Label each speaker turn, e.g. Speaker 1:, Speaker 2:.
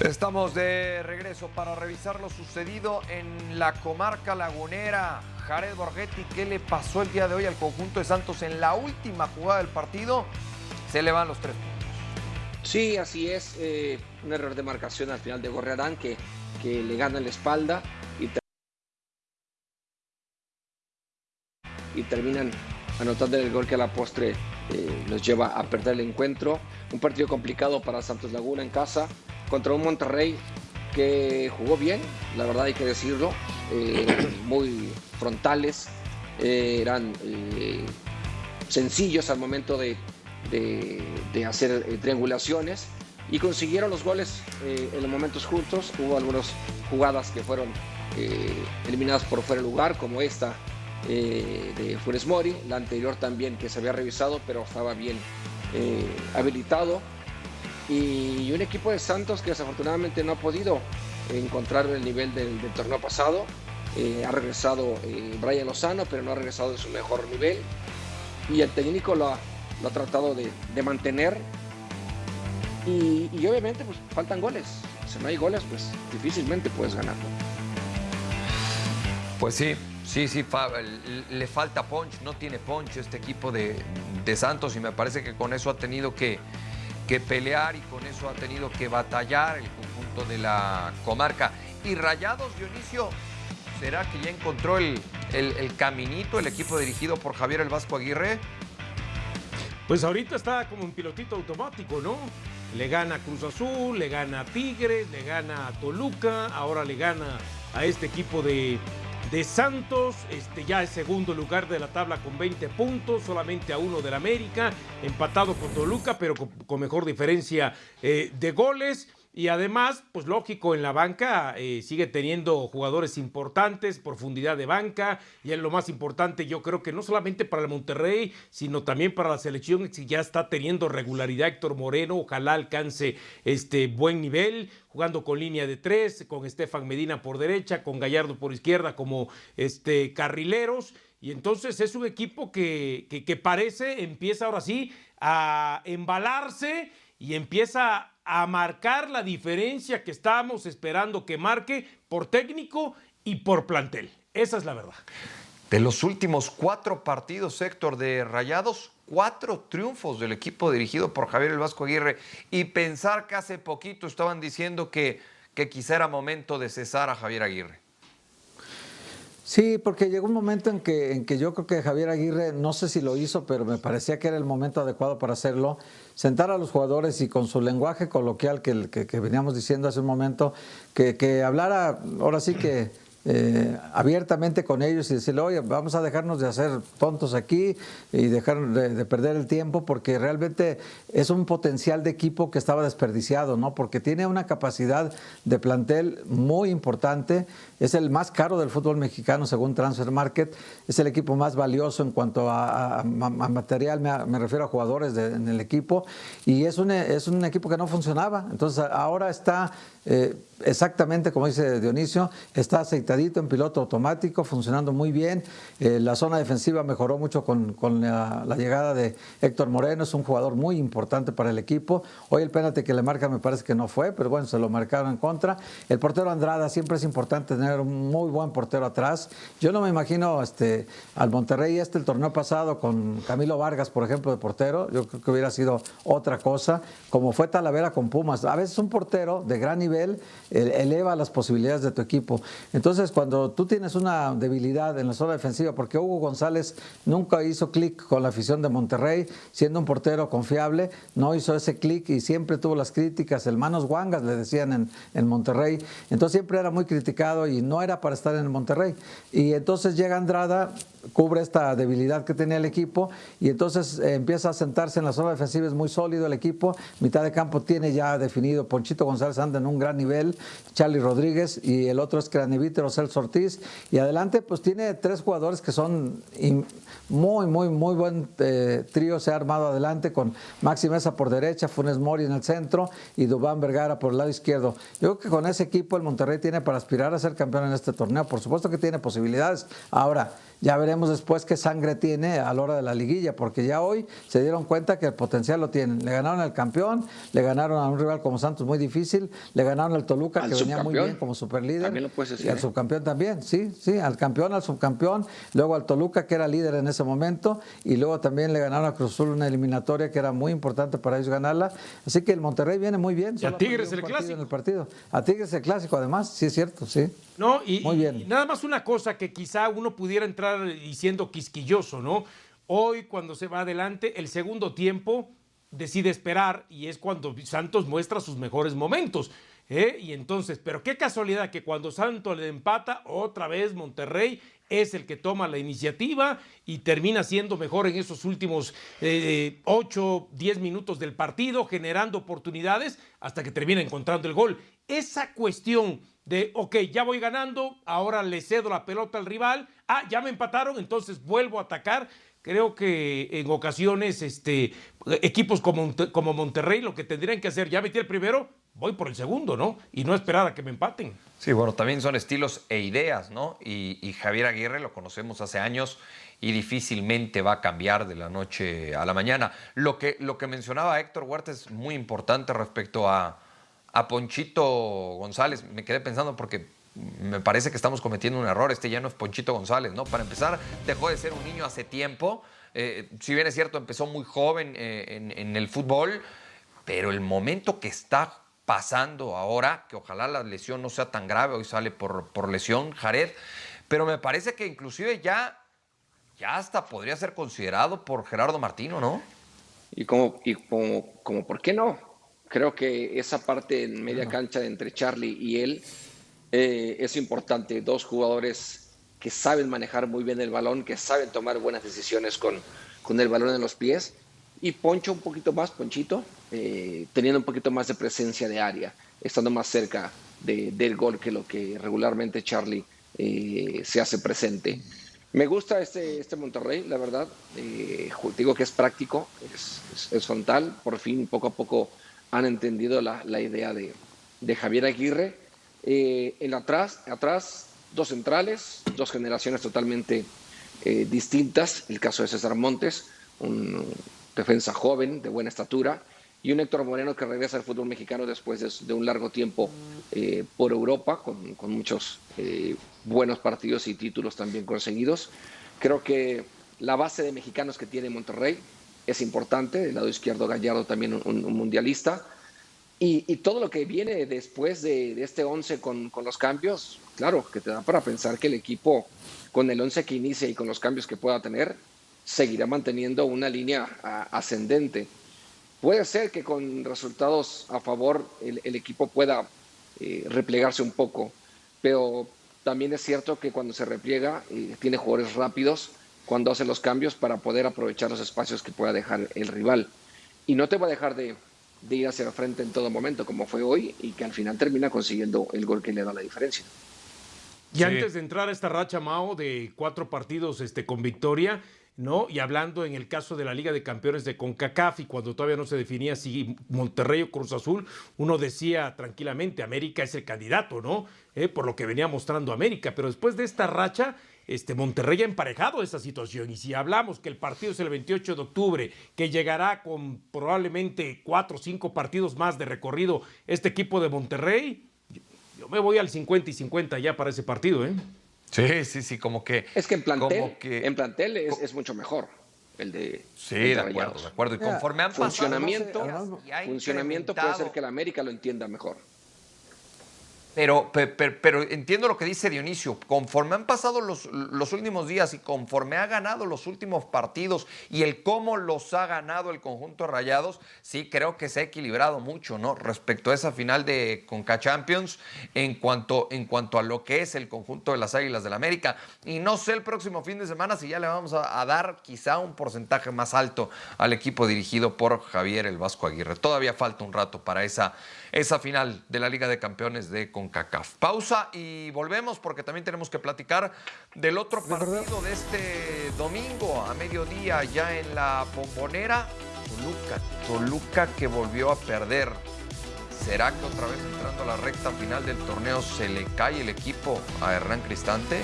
Speaker 1: Estamos de regreso para revisar lo sucedido en la comarca lagunera. Jared Borghetti, ¿qué le pasó el día de hoy al conjunto de Santos en la última jugada del partido? Se le van los tres.
Speaker 2: Sí, así es. Eh, un error de marcación al final de Gorrearán que, le gana en la espalda y, y terminan anotando el gol que a la postre eh, los lleva a perder el encuentro. Un partido complicado para Santos Laguna en casa contra un Monterrey que jugó bien, la verdad hay que decirlo, eh, muy frontales, eh, eran eh, sencillos al momento de, hacer triangulaciones y consiguieron los goles en los momentos justos. Hubo algunas jugadas que fueron eliminadas por fuera de lugar, como esta de Funes Mori, la anterior también que se había revisado, pero estaba bien habilitado y un equipo de Santos que desafortunadamente no ha podido encontrar el nivel del, torneo pasado. Eh, ha regresado eh, Brian Lozano, pero no ha regresado de su mejor nivel. Y el técnico lo ha, tratado de, mantener. Y, obviamente pues faltan goles. Si no hay goles, pues difícilmente puedes ganarlo.
Speaker 1: Pues sí, sí, sí, le falta punch, no tiene punch este equipo de Santos y me parece que con eso ha tenido que, que pelear y con eso ha tenido que batallar el conjunto de la comarca. Y Rayados, Dionisio, ¿será que ya encontró el, el, caminito el equipo dirigido por Javier El Vasco Aguirre?
Speaker 3: Pues ahorita está como un pilotito automático, ¿no? Le gana Cruz Azul, le gana Tigres, le gana Toluca, ahora le gana a este equipo de, de Santos, este, ya es segundo lugar de la tabla con 20 puntos, solamente a uno del América, empatado con Toluca, pero con, mejor diferencia eh, de goles. Y además, pues lógico, en la banca eh, sigue teniendo jugadores importantes, profundidad de banca, y es lo más importante, yo creo que no solamente para el Monterrey, sino también para la selección, si ya está teniendo regularidad Héctor Moreno, ojalá alcance este buen nivel, jugando con línea de tres, con Estefan Medina por derecha, con Gallardo por izquierda como este, carrileros. Y entonces es un equipo que, que, que parece, empieza ahora sí a embalarse y empieza a marcar la diferencia que estábamos esperando que marque por técnico y por plantel. Esa es la verdad.
Speaker 1: De los últimos cuatro partidos, Héctor, de Rayados, cuatro triunfos del equipo dirigido por Javier El Vasco Aguirre. Y pensar que hace poquito estaban diciendo que, que quizá era momento de cesar a Javier Aguirre.
Speaker 4: Sí, porque llegó un momento en que, en que yo creo que Javier Aguirre, no sé si lo hizo, pero me parecía que era el momento adecuado para hacerlo, sentar a los jugadores y con su lenguaje coloquial que, veníamos diciendo hace un momento, que, que hablara, ahora sí que eh, abiertamente con ellos y decirle, oye, vamos a dejarnos de hacer tontos aquí y dejar de, perder el tiempo porque realmente es un potencial de equipo que estaba desperdiciado, ¿no? Porque tiene una capacidad de plantel muy importante, es el más caro del fútbol mexicano según Transfer Market, es el equipo más valioso en cuanto a, material, me, refiero a jugadores en el equipo, y es un, es un equipo que no funcionaba, entonces ahora está eh, exactamente como dice Dionisio, está aceitadito en piloto automático, funcionando muy bien. Eh, la zona defensiva mejoró mucho con, la, llegada de Héctor Moreno, es un jugador muy importante para el equipo. Hoy el penalti que le marca me parece que no fue, pero bueno, se lo marcaron en contra. El portero Andrada, siempre es importante tener un muy buen portero atrás. Yo no me imagino este, al Monterrey este el torneo pasado con Camilo Vargas, por ejemplo, de portero. Yo creo que hubiera sido otra cosa, como fue Talavera con Pumas. A veces un portero de gran nivel eleva las posibilidades de tu equipo. Entonces, cuando tú tienes una debilidad en la zona defensiva, porque Hugo González nunca hizo clic con la afición de Monterrey, siendo un portero confiable, no hizo ese clic y siempre tuvo las críticas, el manos guangas le decían en, en Monterrey, entonces siempre era muy criticado y no era para estar en Monterrey. Y entonces llega Andrada, cubre esta debilidad que tenía el equipo y entonces eh, empieza a sentarse en la zona defensiva, es muy sólido el equipo, mitad de campo tiene ya definido, Ponchito González anda en un gran nivel, Charlie Rodríguez y el otro es Cranevítero, Celso Ortiz y adelante pues tiene tres jugadores que son muy, muy, muy buen eh, trío se ha armado adelante con Maxi Mesa por derecha, Funes Mori en el centro y Dubán Vergara por el lado izquierdo. Yo creo que con ese equipo el Monterrey tiene para aspirar a ser campeón en este torneo, por supuesto que tiene posibilidades. Ahora, ya veremos después qué sangre tiene a la hora de la liguilla, porque ya hoy se dieron cuenta que el potencial lo tienen. Le ganaron al campeón, le ganaron a un rival como Santos muy difícil, le ganaron al Toluca, que venía muy bien como superlíder.
Speaker 2: También lo puedes decir,
Speaker 4: y al
Speaker 2: ¿eh?
Speaker 4: subcampeón también, sí, sí, al campeón, al subcampeón, luego al Toluca, que era líder en ese momento, y luego también le ganaron a Cruz Azul una eliminatoria que era muy importante para ellos ganarla. Así que el Monterrey viene muy bien.
Speaker 3: Y a Tigres el clásico.
Speaker 4: en el partido. A Tigres el clásico, además, sí es cierto, sí.
Speaker 3: No, y,
Speaker 4: Muy bien.
Speaker 3: y nada más una cosa que quizá uno pudiera entrar diciendo quisquilloso, ¿no? Hoy, cuando se va adelante, el segundo tiempo decide esperar y es cuando Santos muestra sus mejores momentos. ¿Eh? Y entonces, pero qué casualidad que cuando Santos le empata, otra vez Monterrey es el que toma la iniciativa y termina siendo mejor en esos últimos 8, 10 minutos del partido, generando oportunidades hasta que termina encontrando el gol. Esa cuestión de, ok, ya voy ganando, ahora le cedo la pelota al rival, ah, ya me empataron, entonces vuelvo a atacar. Creo que en ocasiones este, equipos como, como Monterrey lo que tendrían que hacer, ya metí el primero, voy por el segundo, ¿no? Y no esperar a que me empaten.
Speaker 1: Sí, bueno, también son estilos e ideas, ¿no? Y, Javier Aguirre lo conocemos hace años y difícilmente va a cambiar de la noche a la mañana. Lo que, lo que mencionaba Héctor Huerta es muy importante respecto a, a Ponchito González. Me quedé pensando porque me parece que estamos cometiendo un error. Este ya no es Ponchito González, ¿no? Para empezar, dejó de ser un niño hace tiempo. Eh, si bien es cierto, empezó muy joven eh, en, en el fútbol, pero el momento que está pasando ahora, que ojalá la lesión no sea tan grave, hoy sale por, por lesión Jared, pero me parece que inclusive ya, ya hasta podría ser considerado por Gerardo Martino, ¿no?
Speaker 2: Y como, y como, como, ¿por qué no? Creo que esa parte en media cancha de entre Charlie y él eh, es importante. Dos jugadores que saben manejar muy bien el balón, que saben tomar buenas decisiones con, con el balón en los pies. Y Poncho un poquito más, Ponchito, eh, teniendo un poquito más de presencia de área, estando más cerca de- del gol que lo que regularmente Charlie eh, se hace presente. Me gusta este, este Monterrey, la verdad. Eh, digo que es práctico, es, es- es frontal. Por fin, poco a poco, han entendido la, la idea de, de Javier Aguirre. Eh, en atrás, atrás, dos centrales, dos generaciones totalmente eh, distintas. El caso de César Montes, un defensa joven, de buena estatura, y un Héctor Moreno que regresa al fútbol mexicano después de, un largo tiempo eh, por Europa, con, muchos eh, buenos partidos y títulos también conseguidos. Creo que la base de mexicanos que tiene Monterrey es importante, del lado izquierdo Gallardo también un, un mundialista, y, todo lo que viene después de, este 11 con, los cambios, claro, que te da para pensar que el equipo con el 11 que inicia y con los cambios que pueda tener, seguirá manteniendo una línea ascendente. Puede ser que con resultados a favor el, el equipo pueda eh, replegarse un poco, pero también es cierto que cuando se repliega eh, tiene jugadores rápidos cuando hace los cambios para poder aprovechar los espacios que pueda dejar el rival. Y no te va a dejar de, de ir hacia el frente en todo momento, como fue hoy, y que al final termina consiguiendo el gol que le da la diferencia.
Speaker 3: Y
Speaker 1: Sí.
Speaker 3: antes de entrar a esta racha, Mao, de cuatro partidos este, con victoria, ¿no? Y hablando en el caso de la Liga de Campeones de CONCACAF y cuando todavía no se definía si Monterrey o Cruz Azul, uno decía tranquilamente, América es el candidato, ¿no? Eh, por lo que venía mostrando América. Pero después de esta racha, este, Monterrey ha emparejado esa situación. Y si hablamos que el partido es el 28 de octubre, que llegará con probablemente cuatro o cinco partidos más de recorrido este equipo de Monterrey, yo- me voy al 50 y 50 ya para ese partido, ¿eh?
Speaker 1: Sí, sí, sí, como que...
Speaker 2: Es que en plantel,
Speaker 1: como que-
Speaker 2: en plantel es, es mucho mejor el de,
Speaker 1: Sí,
Speaker 2: el
Speaker 1: de acuerdo, de acuerdo. Y conforme han.
Speaker 2: Funcionamiento, funcionamiento puede ser que el América lo entienda mejor.
Speaker 1: Pero, pe- pe- pero, entiendo lo que dice Dionisio. Conforme han pasado los, los últimos días y conforme ha ganado los últimos partidos y el cómo los ha ganado el conjunto de Rayados, sí creo que se ha equilibrado mucho, ¿no? Respecto a esa final de Conca Champions en cuanto, en cuanto a lo que es el conjunto de las Águilas del América. Y no sé el próximo fin de semana si ya le vamos a, a dar quizá un porcentaje más alto al equipo dirigido por Javier el Vasco Aguirre. Todavía falta un rato para esa, esa final de la Liga de Campeones de CONCACAF. Pausa y volvemos porque también tenemos que platicar del otro partido de este domingo a mediodía ya en la bombonera. Toluca, Toluca que volvió a perder. ¿Será que otra vez entrando a la recta final del torneo se le cae el equipo a Hernán Cristante?